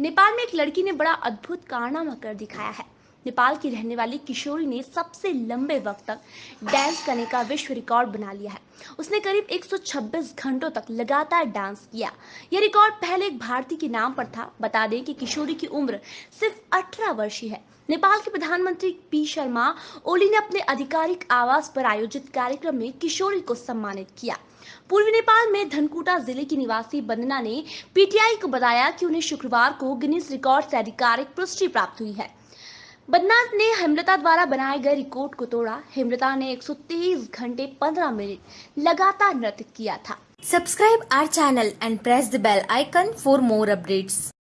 नेपाल में एक लड़की ने बड़ा अद्भुत कारनामा कर दिखाया है। नेपाल की रहने वाली किशोरी ने सबसे लंबे वक्त तक डांस करने का विश्व रिकॉर्ड बना लिया है। उसने करीब 126 घंटों तक लगातार डांस किया। यह रिकॉर्ड पहले एक भारतीय के नाम पर था। बता दें कि किशोरी की उम्र सिर्फ़ 18 वर्षीय है नेपाल के प्रधानमंत्री पी शर्मा, ओली ने अपने आधिकारिक आवास पर आयोजित कार्यक्रम में किशोरी को सम्मानित किया। पूर्वी नेपाल में धनकुटा ज़िले की निवासी बंदना ने पीटीआई को बताया कि उन्हें शुक्रवार को गिनीज रिकॉर्ड से आधिकारिक पुष्टि प्राप्त हुई है। बदनाथ ने हेमलता द्वारा बनाए गए रिकॉर्ड को तोड़ा। हेमलता ने 123 घंटे 15 मिनट लगातार नृत्य किया था। Subscribe our channel and press the bell icon for more updates.